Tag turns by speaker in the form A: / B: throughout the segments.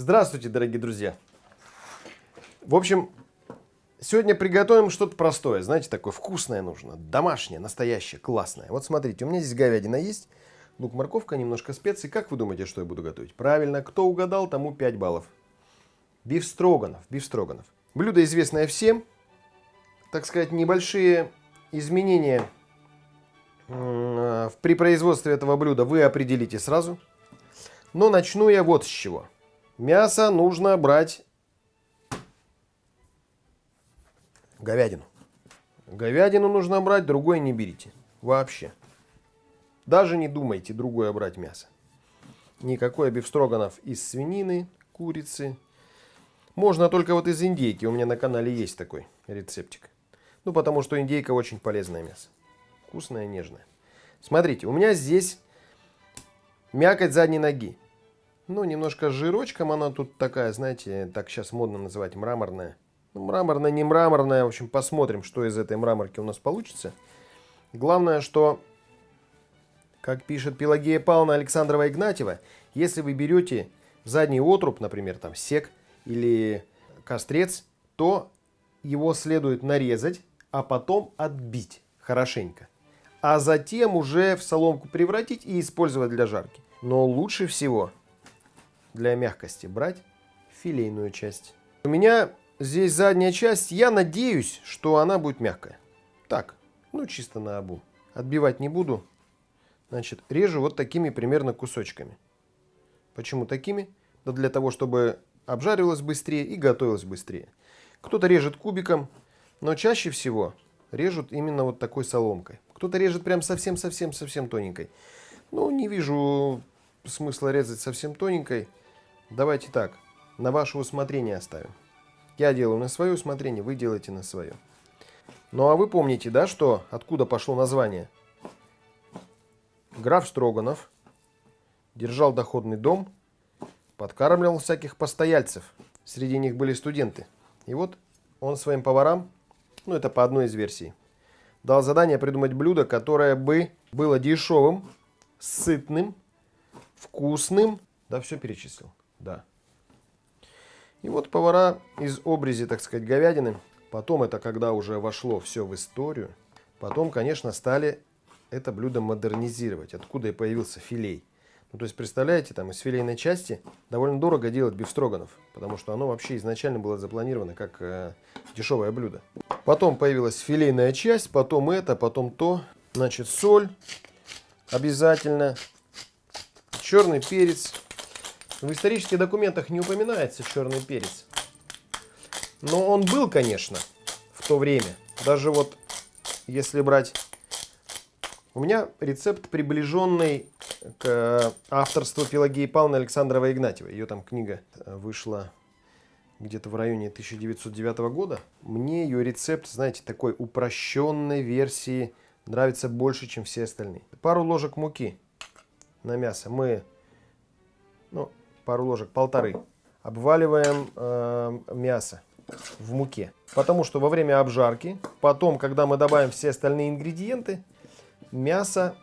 A: Здравствуйте, дорогие друзья! В общем, сегодня приготовим что-то простое. Знаете, такое вкусное нужно. Домашнее, настоящее, классное. Вот смотрите, у меня здесь говядина есть. Лук, морковка, немножко специй. Как вы думаете, что я буду готовить? Правильно, кто угадал, тому 5 баллов. Биф строганов. Блюдо известное всем. Так сказать, небольшие изменения при производстве этого блюда вы определите сразу. Но начну я вот с чего. Мясо нужно брать говядину. Говядину нужно брать, другой не берите. Вообще. Даже не думайте другое брать мясо. Никакой бифстроганов из свинины, курицы. Можно только вот из индейки. У меня на канале есть такой рецептик. Ну, потому что индейка очень полезное мясо. Вкусное, нежное. Смотрите, у меня здесь мякоть задней ноги. Ну, немножко жирочком она тут такая, знаете, так сейчас модно называть, мраморная. Ну, мраморная, не мраморная, в общем, посмотрим, что из этой мраморки у нас получится. Главное, что, как пишет Пелагея Павловна Александрова Игнатьева, если вы берете задний отруб, например, там сек или кострец, то его следует нарезать, а потом отбить хорошенько. А затем уже в соломку превратить и использовать для жарки. Но лучше всего для мягкости брать филейную часть. У меня здесь задняя часть. Я надеюсь, что она будет мягкая. Так, ну чисто на обу. Отбивать не буду. Значит, режу вот такими примерно кусочками. Почему такими? Да для того, чтобы обжаривалось быстрее и готовилось быстрее. Кто-то режет кубиком, но чаще всего режут именно вот такой соломкой. Кто-то режет прям совсем-совсем-совсем тоненькой. Ну, не вижу смысла резать совсем тоненькой. Давайте так, на ваше усмотрение оставим. Я делаю на свое усмотрение, вы делаете на свое. Ну а вы помните, да, что откуда пошло название? Граф Строганов держал доходный дом, подкармливал всяких постояльцев. Среди них были студенты. И вот он своим поварам, ну это по одной из версий, дал задание придумать блюдо, которое бы было дешевым, сытным, вкусным, да все перечислил. Да. И вот повара из обрези, так сказать, говядины. Потом это когда уже вошло все в историю. Потом, конечно, стали это блюдо модернизировать. Откуда и появился филей. Ну, то есть, представляете, там из филейной части довольно дорого делать бифстроганов, потому что оно вообще изначально было запланировано как э, дешевое блюдо. Потом появилась филейная часть, потом это, потом то. Значит, соль обязательно, черный перец, в исторических документах не упоминается черный перец. Но он был, конечно, в то время. Даже вот, если брать... У меня рецепт, приближенный к авторству Пелагеи Павловны Александровой Игнатьевой. Ее там книга вышла где-то в районе 1909 года. Мне ее рецепт, знаете, такой упрощенной версии нравится больше, чем все остальные. Пару ложек муки на мясо мы ну, пару ложек, полторы, обваливаем э, мясо в муке. Потому что во время обжарки, потом, когда мы добавим все остальные ингредиенты, мясо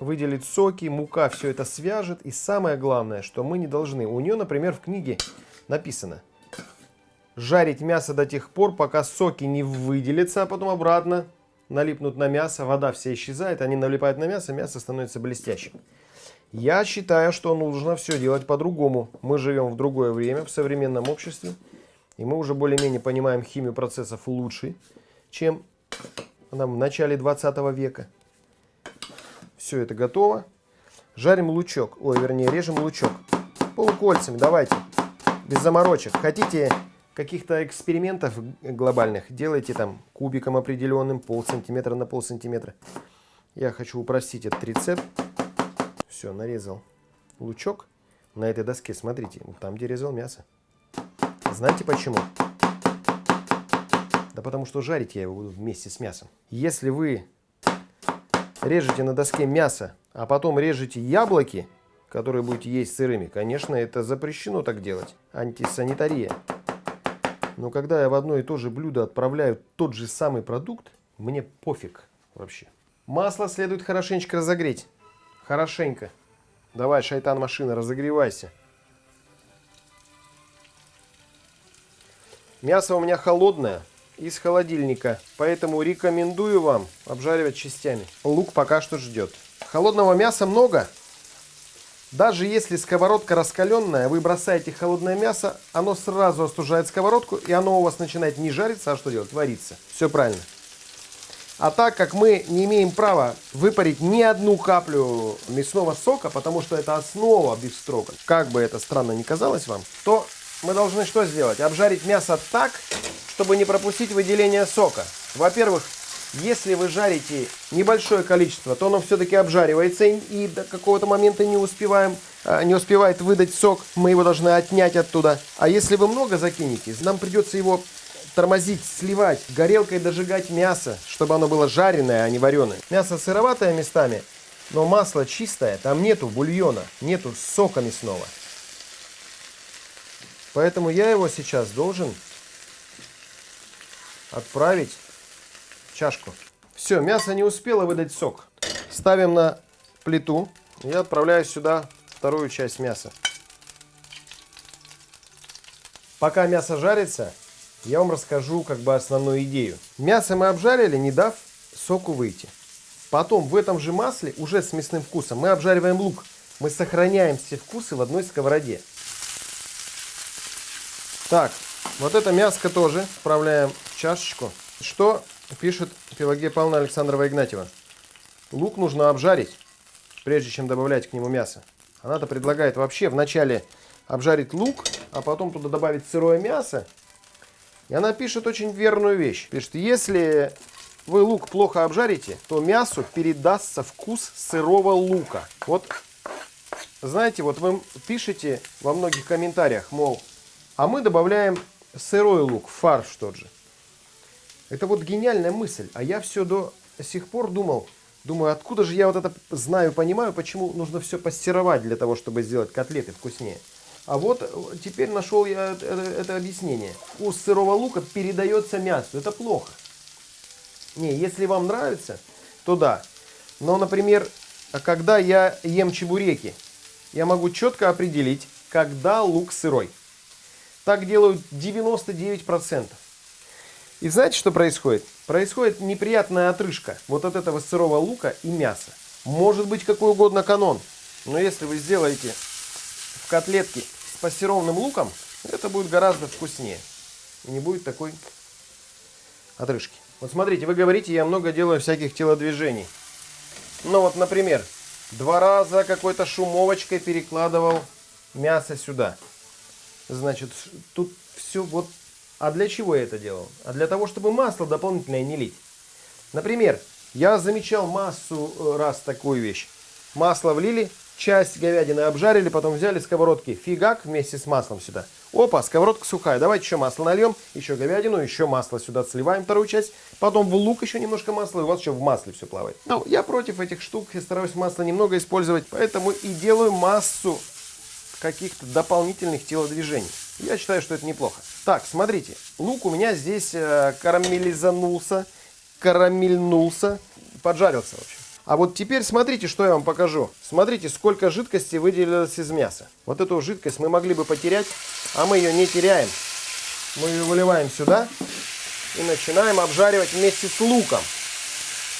A: выделит соки, мука все это свяжет. И самое главное, что мы не должны. У нее, например, в книге написано, жарить мясо до тех пор, пока соки не выделятся, а потом обратно налипнут на мясо, вода вся исчезает, они налипают на мясо, мясо становится блестящим. Я считаю, что нужно все делать по-другому. Мы живем в другое время, в современном обществе. И мы уже более-менее понимаем химию процессов лучше, чем нам в начале 20 века. Все это готово. Жарим лучок. Ой, вернее, режем лучок. Полукольцами, давайте. Без заморочек. Хотите каких-то экспериментов глобальных, делайте там кубиком определенным, пол сантиметра на пол сантиметра. Я хочу упростить этот рецепт. Все, нарезал лучок на этой доске. Смотрите, там, где резал мясо. Знаете почему? Да потому что жарить я его буду вместе с мясом. Если вы режете на доске мясо, а потом режете яблоки, которые будете есть сырыми, конечно, это запрещено так делать. Антисанитария. Но когда я в одно и то же блюдо отправляю тот же самый продукт, мне пофиг вообще. Масло следует хорошенечко разогреть. Хорошенько. Давай, шайтан машина, разогревайся. Мясо у меня холодное, из холодильника, поэтому рекомендую вам обжаривать частями. Лук пока что ждет. Холодного мяса много. Даже если сковородка раскаленная, вы бросаете холодное мясо, оно сразу остужает сковородку, и оно у вас начинает не жариться, а что делать? Вариться. Все правильно. А так как мы не имеем права выпарить ни одну каплю мясного сока, потому что это основа бифстрока, как бы это странно ни казалось вам, то мы должны что сделать? Обжарить мясо так, чтобы не пропустить выделение сока. Во-первых, если вы жарите небольшое количество, то оно все-таки обжаривается и до какого-то момента не успеваем, а, не успевает выдать сок. Мы его должны отнять оттуда. А если вы много закинете, нам придется его тормозить, сливать, горелкой дожигать мясо, чтобы оно было жареное, а не вареное. Мясо сыроватое местами, но масло чистое, там нету бульона, нету сока мясного. Поэтому я его сейчас должен отправить в чашку. Все, мясо не успело выдать сок. Ставим на плиту. и отправляю сюда вторую часть мяса. Пока мясо жарится, я вам расскажу как бы основную идею. Мясо мы обжарили, не дав соку выйти. Потом в этом же масле, уже с мясным вкусом, мы обжариваем лук. Мы сохраняем все вкусы в одной сковороде. Так, вот это мяско тоже вправляем в чашечку. Что пишет Пелагея Павловна Александрова Игнатьева? Лук нужно обжарить, прежде чем добавлять к нему мясо. Она-то предлагает вообще вначале обжарить лук, а потом туда добавить сырое мясо и она пишет очень верную вещь. Пишет, если вы лук плохо обжарите, то мясу передастся вкус сырого лука. Вот, знаете, вот вы пишете во многих комментариях, мол, а мы добавляем сырой лук, фарш тот же. Это вот гениальная мысль. А я все до сих пор думал, думаю, откуда же я вот это знаю, понимаю, почему нужно все пастировать для того, чтобы сделать котлеты вкуснее. А вот э, теперь нашел я это, это объяснение. Вкус сырого лука передается мясу. Это плохо. Не, если вам нравится, то да. Но, например, когда я ем чебуреки, я могу четко определить, когда лук сырой. Так делают 99%. И знаете, что происходит? Происходит неприятная отрыжка вот от этого сырого лука и мяса. Может быть какой угодно канон. Но если вы сделаете в котлетке с пассерованным луком это будет гораздо вкуснее. И не будет такой отрыжки. Вот смотрите, вы говорите, я много делаю всяких телодвижений. Ну вот, например, два раза какой-то шумовочкой перекладывал мясо сюда. Значит, тут все вот... А для чего я это делал? А для того, чтобы масло дополнительное не лить. Например, я замечал массу э, раз такую вещь. Масло влили, часть говядины обжарили, потом взяли сковородки, фигак вместе с маслом сюда. Опа, сковородка сухая, давайте еще масло нальем, еще говядину, еще масло сюда сливаем вторую часть, потом в лук еще немножко масла, и у вас еще в масле все плавает. Ну, я против этих штук, я стараюсь масло немного использовать, поэтому и делаю массу каких-то дополнительных телодвижений. Я считаю, что это неплохо. Так, смотрите, лук у меня здесь э, карамелизанулся, карамельнулся, поджарился вообще. А вот теперь смотрите, что я вам покажу. Смотрите, сколько жидкости выделилось из мяса. Вот эту жидкость мы могли бы потерять, а мы ее не теряем. Мы ее выливаем сюда и начинаем обжаривать вместе с луком.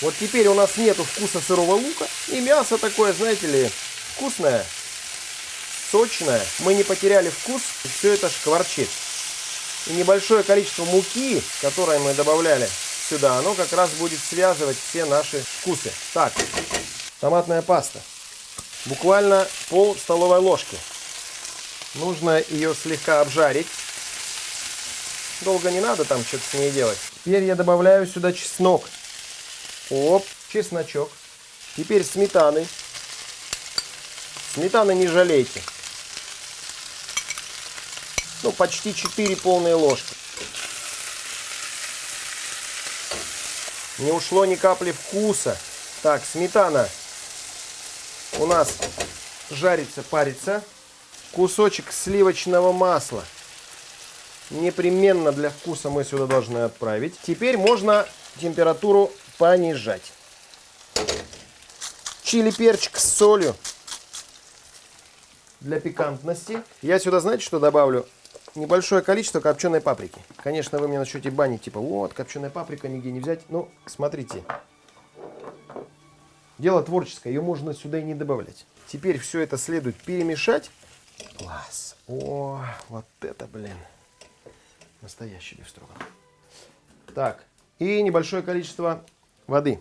A: Вот теперь у нас нету вкуса сырого лука. И мясо такое, знаете ли, вкусное, сочное. Мы не потеряли вкус, и все это шкварчит. И небольшое количество муки, которое мы добавляли сюда, оно как раз будет связывать все наши вкусы. Так, томатная паста. Буквально пол столовой ложки. Нужно ее слегка обжарить. Долго не надо там что-то с ней делать. Теперь я добавляю сюда чеснок. Оп, чесночок. Теперь сметаны. Сметаны не жалейте. Ну, почти 4 полные ложки. Не ушло ни капли вкуса. Так, сметана у нас жарится, парится. Кусочек сливочного масла. Непременно для вкуса мы сюда должны отправить. Теперь можно температуру понижать. Чили перчик с солью для пикантности. Я сюда, знаете, что добавлю? Небольшое количество копченой паприки. Конечно, вы мне начнете банить, типа, вот, копченая паприка нигде не взять. Ну, смотрите. Дело творческое, ее можно сюда и не добавлять. Теперь все это следует перемешать. Класс. О, вот это, блин. Настоящий бифстроган. Так, и небольшое количество воды.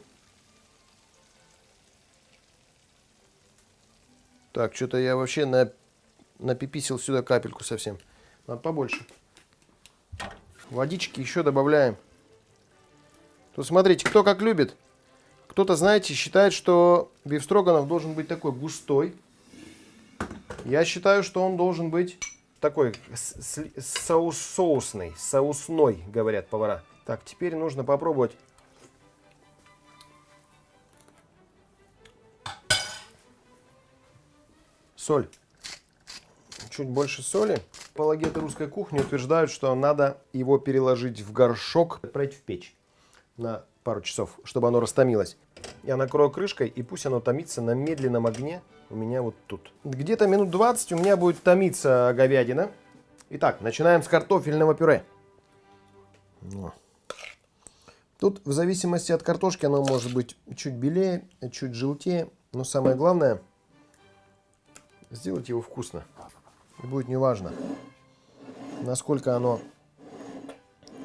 A: Так, что-то я вообще на, напиписил сюда капельку совсем. Надо побольше. Водички еще добавляем. Тут смотрите, кто как любит. Кто-то, знаете, считает, что бифстроганов должен быть такой густой. Я считаю, что он должен быть такой соус соусный, соусной, говорят повара. Так, теперь нужно попробовать соль. Чуть больше соли. Апологеты русской кухни утверждают, что надо его переложить в горшок, отправить в печь на пару часов, чтобы оно растомилось. Я накрою крышкой, и пусть оно томится на медленном огне у меня вот тут. Где-то минут 20 у меня будет томиться говядина. Итак, начинаем с картофельного пюре. Тут в зависимости от картошки оно может быть чуть белее, чуть желтее. Но самое главное, сделать его вкусно. И будет неважно, насколько оно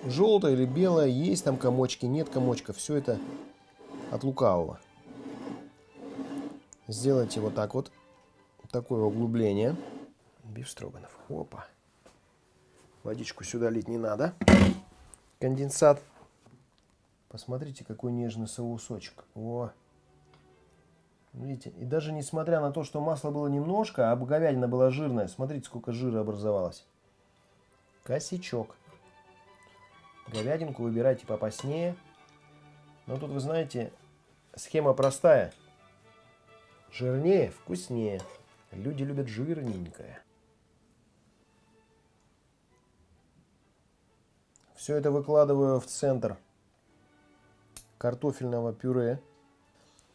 A: желтое или белое, есть там комочки, нет комочка. Все это от лукавого. Сделайте вот так вот, такое углубление. Биф строганов. Опа. Водичку сюда лить не надо. Конденсат. Посмотрите, какой нежный соусочек. О. Видите, и даже несмотря на то, что масла было немножко, а говядина была жирная, смотрите, сколько жира образовалось. Косячок. Говядинку выбирайте попаснее. Но тут, вы знаете, схема простая. Жирнее, вкуснее. Люди любят жирненькое. Все это выкладываю в центр картофельного пюре.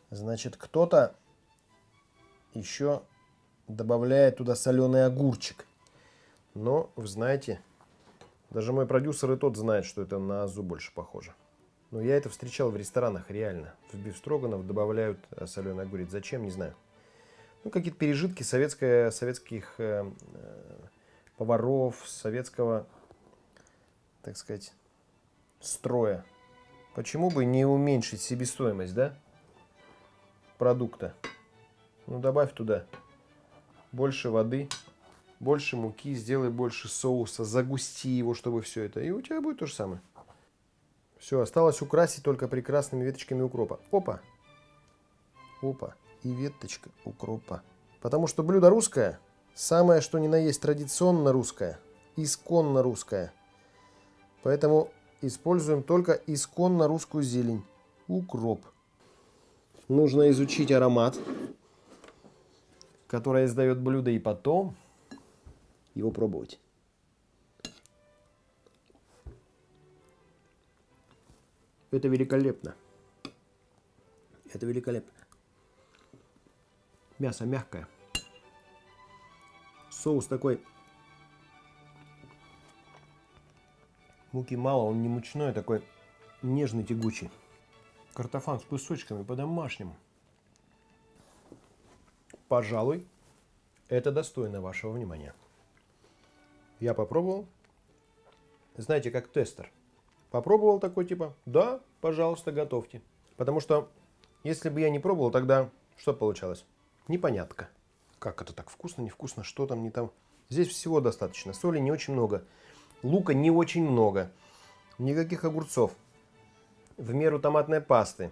A: Значит, кто-то еще добавляет туда соленый огурчик. Но, вы знаете, даже мой продюсер и тот знает, что это на азу больше похоже. Но я это встречал в ресторанах реально. В бифстроганов добавляют э, соленый огурец. Зачем, не знаю. Ну, какие-то пережитки советское, советских э, э, поваров, советского, так сказать, строя. Почему бы не уменьшить себестоимость, да? Продукта. Ну, добавь туда больше воды, больше муки, сделай больше соуса, загусти его, чтобы все это. И у тебя будет то же самое. Все, осталось украсить только прекрасными веточками укропа. Опа! Опа! И веточка укропа. Потому что блюдо русское, самое что ни на есть традиционно русское, исконно русское. Поэтому используем только исконно русскую зелень. Укроп нужно изучить аромат, который издает блюдо, и потом его пробовать. Это великолепно. Это великолепно. Мясо мягкое. Соус такой. Муки мало, он не мучной, а такой нежный, тягучий. Картофан с кусочками по-домашнему. Пожалуй, это достойно вашего внимания. Я попробовал. Знаете, как тестер. Попробовал такой типа, да, пожалуйста, готовьте. Потому что, если бы я не пробовал, тогда что получалось? Непонятка. Как это так вкусно, невкусно, что там, не там. Здесь всего достаточно. Соли не очень много. Лука не очень много. Никаких огурцов в меру томатной пасты.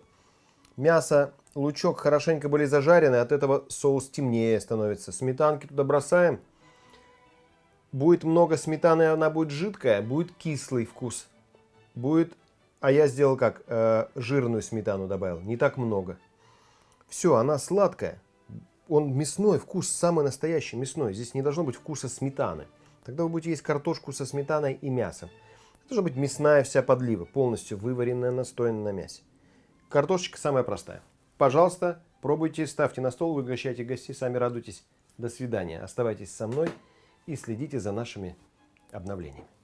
A: Мясо, лучок хорошенько были зажарены, от этого соус темнее становится. Сметанки туда бросаем. Будет много сметаны, она будет жидкая, будет кислый вкус. Будет, а я сделал как, э, жирную сметану добавил, не так много. Все, она сладкая. Он мясной, вкус самый настоящий мясной. Здесь не должно быть вкуса сметаны. Тогда вы будете есть картошку со сметаной и мясом. Должна быть мясная вся подлива, полностью вываренная, настоянная на мясе. Картошечка самая простая. Пожалуйста, пробуйте, ставьте на стол, выгощайте гостей, сами радуйтесь. До свидания. Оставайтесь со мной и следите за нашими обновлениями.